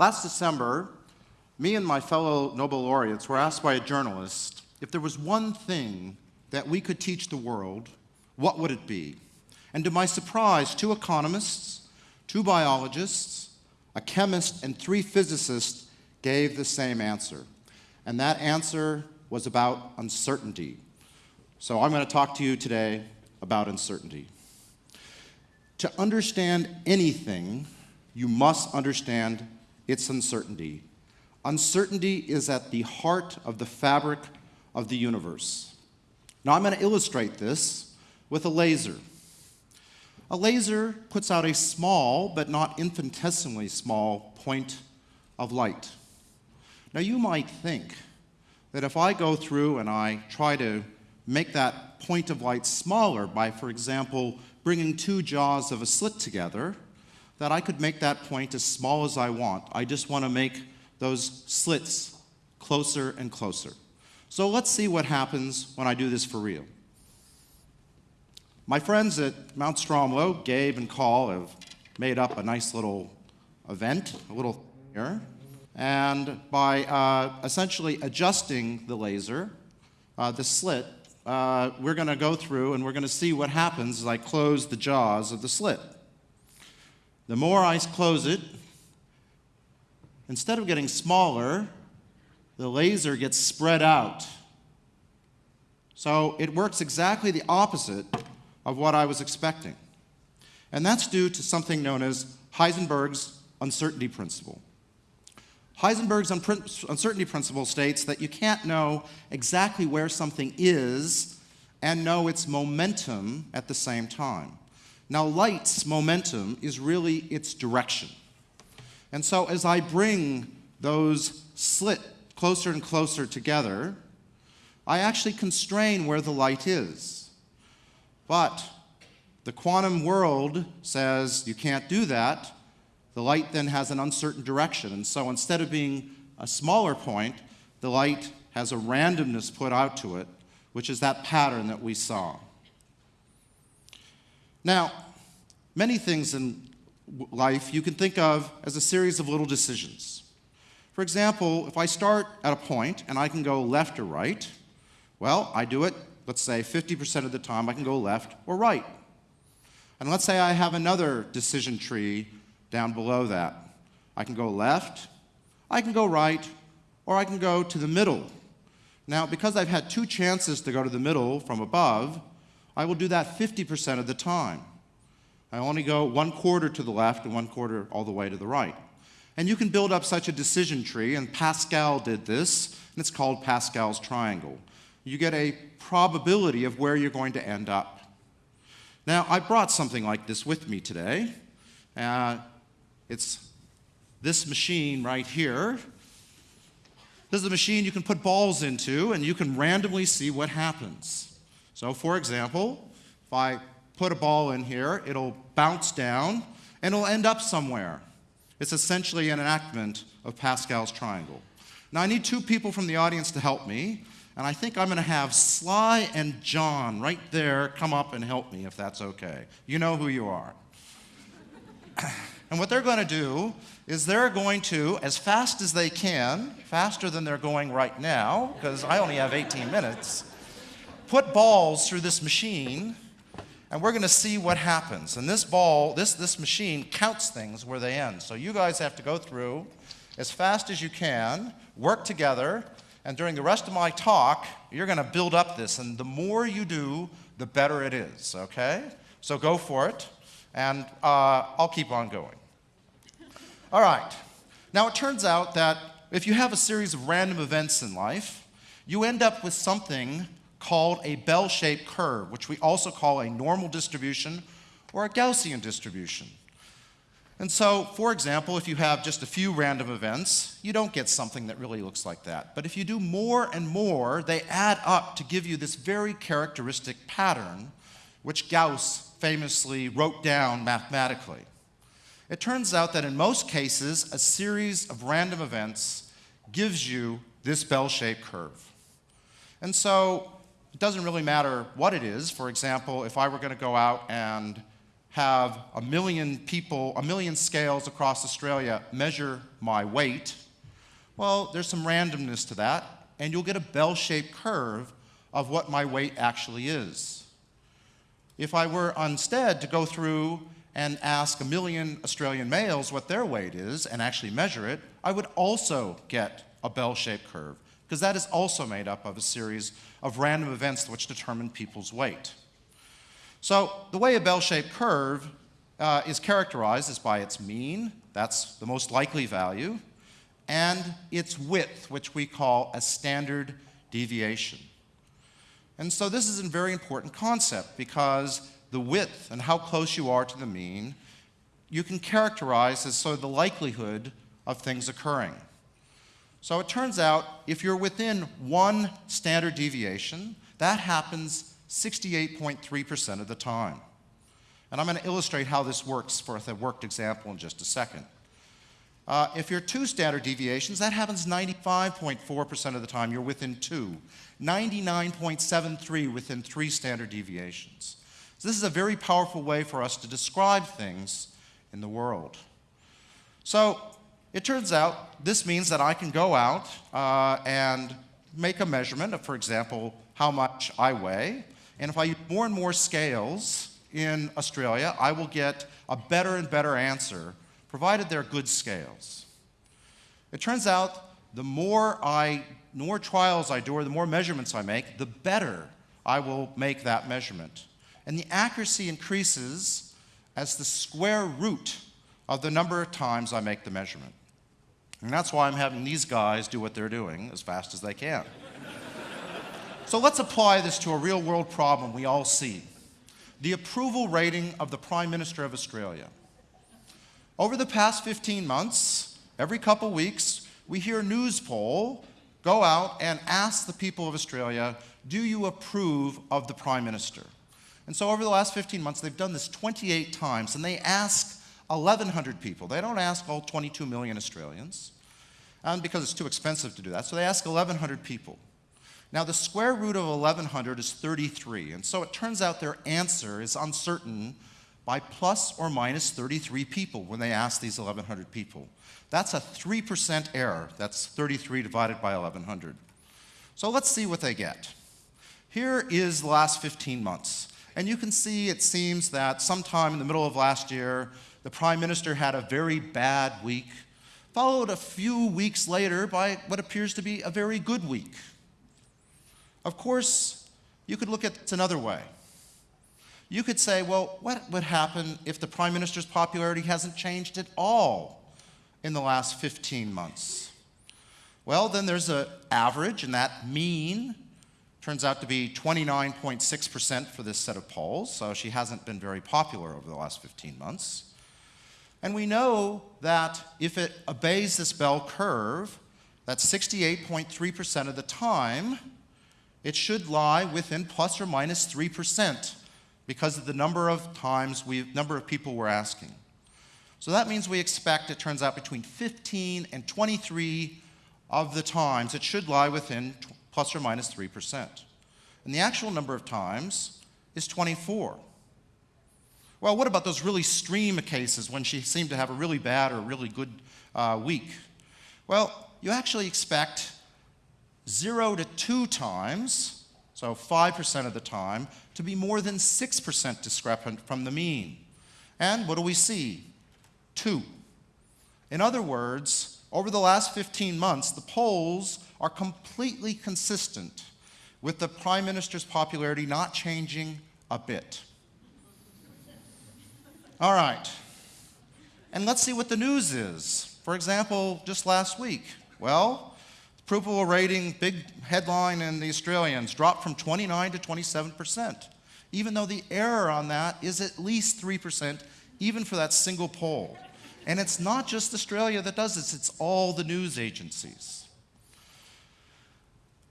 Last December, me and my fellow Nobel laureates were asked by a journalist if there was one thing that we could teach the world, what would it be? And to my surprise, two economists, two biologists, a chemist, and three physicists gave the same answer. And that answer was about uncertainty. So I'm going to talk to you today about uncertainty. To understand anything, you must understand its uncertainty. Uncertainty is at the heart of the fabric of the universe. Now I'm going to illustrate this with a laser. A laser puts out a small, but not infinitesimally small, point of light. Now you might think that if I go through and I try to make that point of light smaller by, for example, bringing two jaws of a slit together, that I could make that point as small as I want. I just want to make those slits closer and closer. So let's see what happens when I do this for real. My friends at Mount Stromlo, Gabe and Carl, have made up a nice little event, a little here. And by uh, essentially adjusting the laser, uh, the slit, uh, we're going to go through and we're going to see what happens as I close the jaws of the slit. The more I close it, instead of getting smaller, the laser gets spread out. So it works exactly the opposite of what I was expecting. And that's due to something known as Heisenberg's uncertainty principle. Heisenberg's uncertainty principle states that you can't know exactly where something is and know its momentum at the same time. Now, light's momentum is really its direction. And so as I bring those slit closer and closer together, I actually constrain where the light is. But the quantum world says you can't do that. The light then has an uncertain direction. And so instead of being a smaller point, the light has a randomness put out to it, which is that pattern that we saw. Now, many things in life you can think of as a series of little decisions. For example, if I start at a point and I can go left or right, well, I do it, let's say 50% of the time I can go left or right. And let's say I have another decision tree down below that. I can go left, I can go right, or I can go to the middle. Now, because I've had two chances to go to the middle from above, I will do that 50% of the time. I only go one quarter to the left and one quarter all the way to the right. And you can build up such a decision tree, and Pascal did this, and it's called Pascal's triangle. You get a probability of where you're going to end up. Now, I brought something like this with me today. Uh, it's this machine right here. This is a machine you can put balls into, and you can randomly see what happens. So, for example, if I put a ball in here, it'll bounce down, and it'll end up somewhere. It's essentially an enactment of Pascal's triangle. Now, I need two people from the audience to help me, and I think I'm going to have Sly and John right there come up and help me if that's okay. You know who you are. and what they're going to do is they're going to, as fast as they can, faster than they're going right now, because I only have 18 minutes, put balls through this machine and we're going to see what happens. And this ball, this, this machine counts things where they end. So you guys have to go through as fast as you can, work together, and during the rest of my talk, you're going to build up this. And the more you do, the better it is, okay? So go for it, and uh, I'll keep on going. All right. Now, it turns out that if you have a series of random events in life, you end up with something called a bell-shaped curve, which we also call a normal distribution or a Gaussian distribution. And so, for example, if you have just a few random events, you don't get something that really looks like that. But if you do more and more, they add up to give you this very characteristic pattern, which Gauss famously wrote down mathematically. It turns out that in most cases, a series of random events gives you this bell-shaped curve. And so doesn't really matter what it is. For example, if I were going to go out and have a million people, a million scales across Australia measure my weight, well, there's some randomness to that, and you'll get a bell-shaped curve of what my weight actually is. If I were instead to go through and ask a million Australian males what their weight is and actually measure it, I would also get a bell-shaped curve, because that is also made up of a series of random events which determine people's weight. So the way a bell-shaped curve uh, is characterized is by its mean, that's the most likely value, and its width, which we call a standard deviation. And so this is a very important concept because the width and how close you are to the mean, you can characterize as sort of the likelihood of things occurring. So it turns out if you're within one standard deviation, that happens 68.3% of the time. And I'm going to illustrate how this works for a worked example in just a second. Uh, if you're two standard deviations, that happens 95.4% of the time. You're within two. 99.73 within three standard deviations. So this is a very powerful way for us to describe things in the world. So it turns out this means that I can go out uh, and make a measurement of, for example, how much I weigh. And if I use more and more scales in Australia, I will get a better and better answer, provided they're good scales. It turns out the more I, the more trials I do or the more measurements I make, the better I will make that measurement. And the accuracy increases as the square root of the number of times I make the measurement. And that's why I'm having these guys do what they're doing as fast as they can. so let's apply this to a real world problem we all see. The approval rating of the Prime Minister of Australia. Over the past 15 months, every couple weeks, we hear a Newspoll go out and ask the people of Australia, do you approve of the Prime Minister? And so over the last 15 months, they've done this 28 times, and they ask 1,100 people. They don't ask all 22 million Australians, and because it's too expensive to do that, so they ask 1,100 people. Now, the square root of 1,100 is 33, and so it turns out their answer is uncertain by plus or minus 33 people when they ask these 1,100 people. That's a 3% error. That's 33 divided by 1,100. So let's see what they get. Here is the last 15 months. And you can see it seems that sometime in the middle of last year, the Prime Minister had a very bad week, followed a few weeks later by what appears to be a very good week. Of course, you could look at it another way. You could say, well, what would happen if the Prime Minister's popularity hasn't changed at all in the last 15 months? Well, then there's an average, and that mean turns out to be 29.6% for this set of polls, so she hasn't been very popular over the last 15 months. And we know that if it obeys this bell curve, that 68.3% of the time, it should lie within plus or minus 3% because of the number of times we number of people we're asking. So that means we expect, it turns out, between 15 and 23 of the times it should lie within plus or minus 3%. And the actual number of times is 24. Well, what about those really stream cases when she seemed to have a really bad or really good uh, week? Well, you actually expect zero to two times, so 5% of the time, to be more than 6% discrepant from the mean. And what do we see? two. In other words, over the last 15 months, the polls are completely consistent with the Prime Minister's popularity not changing a bit. All right. And let's see what the news is. For example, just last week, well, approval rating, big headline in the Australians, dropped from 29 to 27 percent, even though the error on that is at least 3 percent even for that single poll. And it's not just Australia that does this, it's all the news agencies.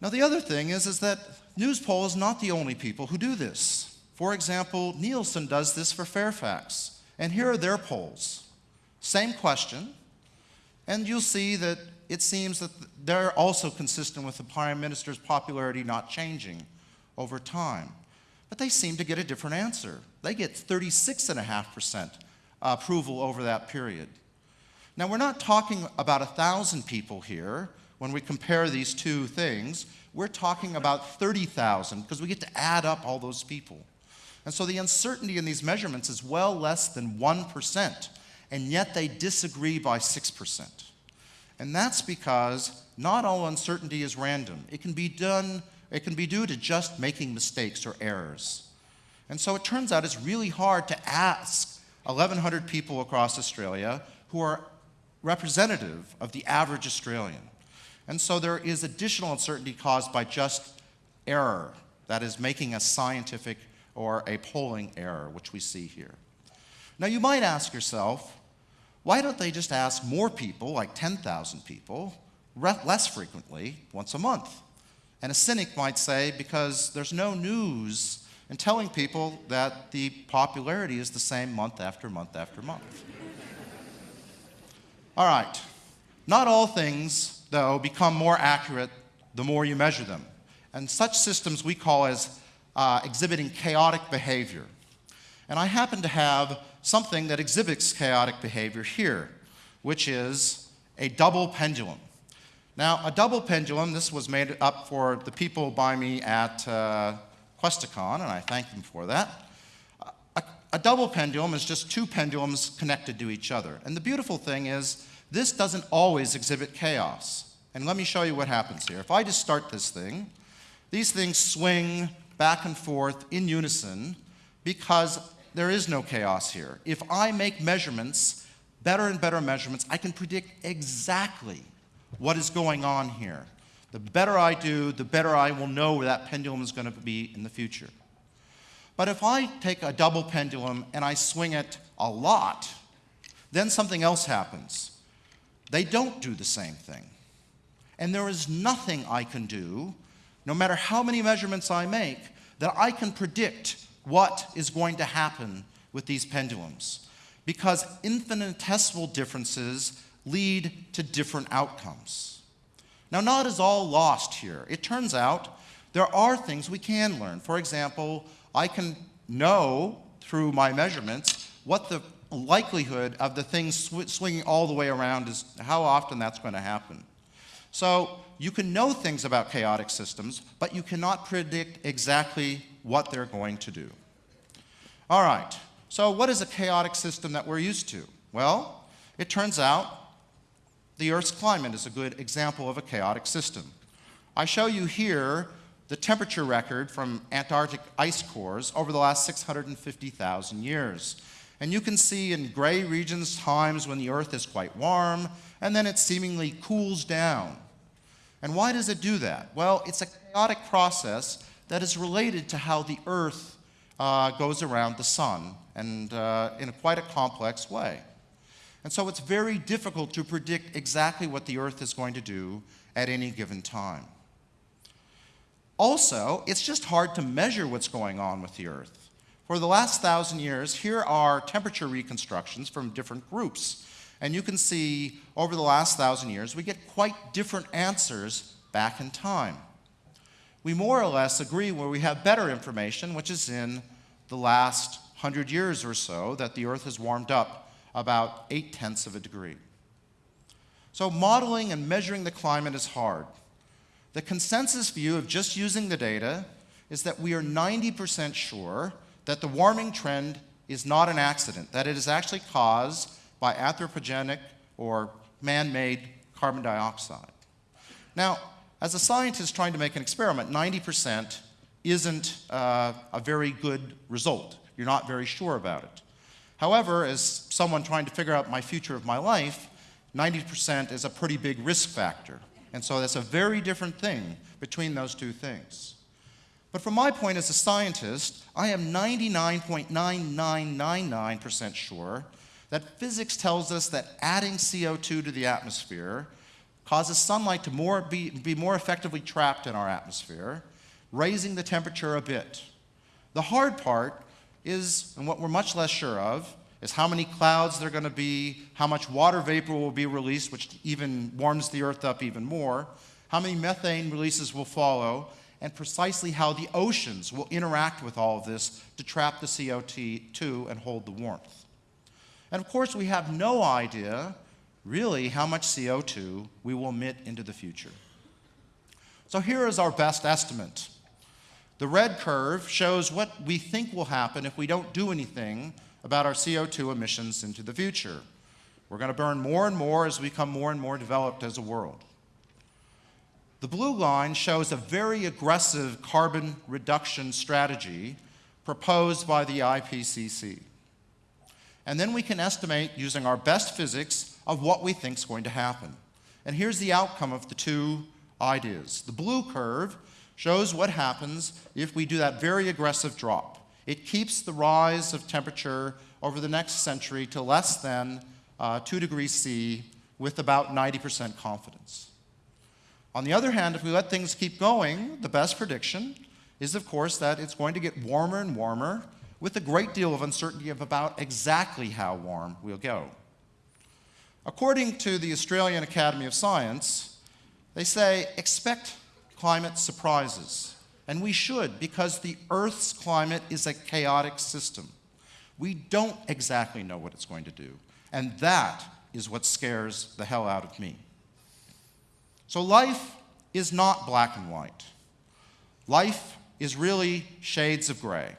Now, the other thing is, is that Newspoll is not the only people who do this. For example, Nielsen does this for Fairfax. And here are their polls. Same question, and you'll see that it seems that they're also consistent with the Prime Minister's popularity not changing over time. but they seem to get a different answer. They get 36.5% approval over that period. Now, we're not talking about 1,000 people here when we compare these two things. We're talking about 30,000 because we get to add up all those people. And so the uncertainty in these measurements is well less than 1%, and yet they disagree by 6%. And that's because not all uncertainty is random. It can be done, it can be due to just making mistakes or errors. And so it turns out it's really hard to ask 1,100 people across Australia who are representative of the average Australian. And so there is additional uncertainty caused by just error, that is, making a scientific or a polling error, which we see here. Now, you might ask yourself, why don't they just ask more people, like 10,000 people, less frequently, once a month? And a cynic might say, because there's no news in telling people that the popularity is the same month after month after month. all right, not all things, though, become more accurate the more you measure them. And such systems we call as uh, exhibiting chaotic behavior. And I happen to have something that exhibits chaotic behavior here, which is a double pendulum. Now, a double pendulum, this was made up for the people by me at uh, Questacon, and I thank them for that. A, a double pendulum is just two pendulums connected to each other. And the beautiful thing is, this doesn't always exhibit chaos. And let me show you what happens here. If I just start this thing, these things swing back and forth in unison because there is no chaos here. If I make measurements, better and better measurements, I can predict exactly what is going on here. The better I do, the better I will know where that pendulum is going to be in the future. But if I take a double pendulum and I swing it a lot, then something else happens. They don't do the same thing. And there is nothing I can do no matter how many measurements I make, that I can predict what is going to happen with these pendulums. Because infinitesimal differences lead to different outcomes. Now, not is all lost here. It turns out there are things we can learn. For example, I can know through my measurements what the likelihood of the thing sw swinging all the way around is, how often that's going to happen. So you can know things about chaotic systems, but you cannot predict exactly what they're going to do. All right, so what is a chaotic system that we're used to? Well, it turns out the Earth's climate is a good example of a chaotic system. I show you here the temperature record from Antarctic ice cores over the last 650,000 years. And you can see in gray regions times when the Earth is quite warm, and then it seemingly cools down. And why does it do that? Well, it's a chaotic process that is related to how the Earth uh, goes around the sun, and uh, in a quite a complex way. And so it's very difficult to predict exactly what the Earth is going to do at any given time. Also, it's just hard to measure what's going on with the Earth. For the last thousand years, here are temperature reconstructions from different groups. And you can see over the last thousand years, we get quite different answers back in time. We more or less agree where we have better information, which is in the last hundred years or so, that the Earth has warmed up about eight tenths of a degree. So modeling and measuring the climate is hard. The consensus view of just using the data is that we are 90% sure that the warming trend is not an accident, that it is actually caused by anthropogenic or man-made carbon dioxide. Now, as a scientist trying to make an experiment, 90% isn't uh, a very good result. You're not very sure about it. However, as someone trying to figure out my future of my life, 90% is a pretty big risk factor. And so that's a very different thing between those two things. But from my point as a scientist, I am 99.9999% sure that physics tells us that adding CO2 to the atmosphere causes sunlight to more be, be more effectively trapped in our atmosphere, raising the temperature a bit. The hard part is, and what we're much less sure of, is how many clouds there are going to be, how much water vapor will be released, which even warms the earth up even more, how many methane releases will follow, and precisely how the oceans will interact with all of this to trap the CO2 and hold the warmth. And of course, we have no idea really how much CO2 we will emit into the future. So here is our best estimate. The red curve shows what we think will happen if we don't do anything about our CO2 emissions into the future. We're going to burn more and more as we become more and more developed as a world. The blue line shows a very aggressive carbon reduction strategy proposed by the IPCC. And then we can estimate using our best physics of what we think is going to happen. And here's the outcome of the two ideas. The blue curve shows what happens if we do that very aggressive drop. It keeps the rise of temperature over the next century to less than uh, 2 degrees C with about 90% confidence. On the other hand, if we let things keep going, the best prediction is, of course, that it's going to get warmer and warmer with a great deal of uncertainty of about exactly how warm we'll go. According to the Australian Academy of Science, they say expect climate surprises. And we should, because the Earth's climate is a chaotic system. We don't exactly know what it's going to do. And that is what scares the hell out of me. So life is not black and white. Life is really shades of gray.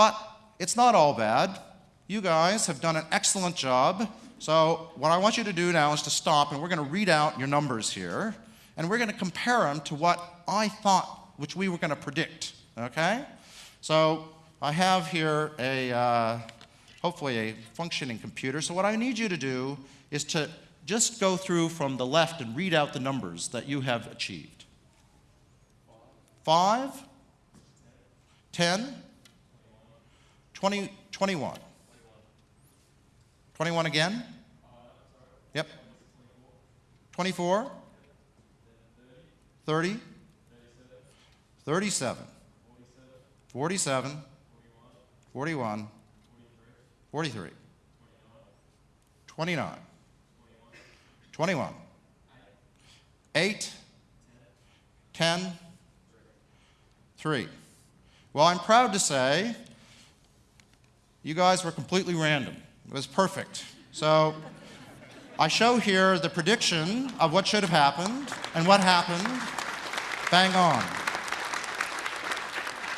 But it's not all bad. You guys have done an excellent job. So what I want you to do now is to stop and we're going to read out your numbers here and we're going to compare them to what I thought, which we were going to predict, okay? So I have here a, uh, hopefully a functioning computer. So what I need you to do is to just go through from the left and read out the numbers that you have achieved. Five, 10, 20, 21. 21 again? Yep. 24. 30, 37, 47, 41, 43, 29, 21, 8, 10, 3. Well, I'm proud to say you guys were completely random. It was perfect. So I show here the prediction of what should have happened and what happened. Bang on.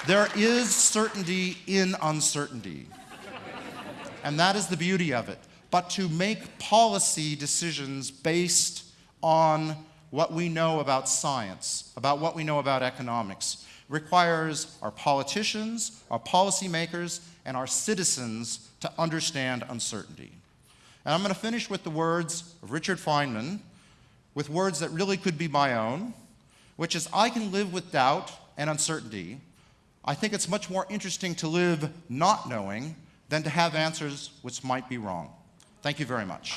There is certainty in uncertainty. And that is the beauty of it. But to make policy decisions based on what we know about science, about what we know about economics, requires our politicians, our policymakers, and our citizens to understand uncertainty. And I'm going to finish with the words of Richard Feynman, with words that really could be my own, which is I can live with doubt and uncertainty. I think it's much more interesting to live not knowing than to have answers which might be wrong. Thank you very much.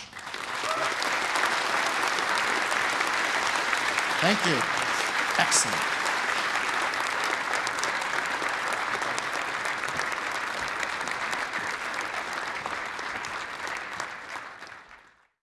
Thank you. Excellent.